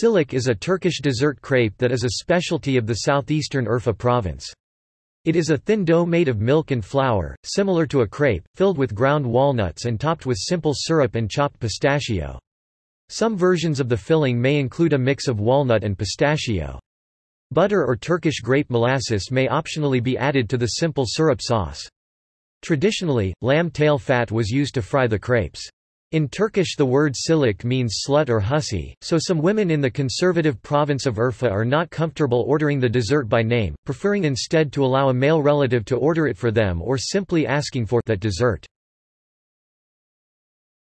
Şıllık is a Turkish dessert crepe that is a specialty of the southeastern Urfa province. It is a thin dough made of milk and flour, similar to a crepe, filled with ground walnuts and topped with simple syrup and chopped pistachio. Some versions of the filling may include a mix of walnut and pistachio. Butter or Turkish grape molasses may optionally be added to the simple syrup sauce. Traditionally, lamb tail fat was used to fry the crepes. In Turkish the word şıllık means slut or hussy, so some women in the conservative province of Urfa are not comfortable ordering the dessert by name, preferring instead to allow a male relative to order it for them or simply asking for that dessert.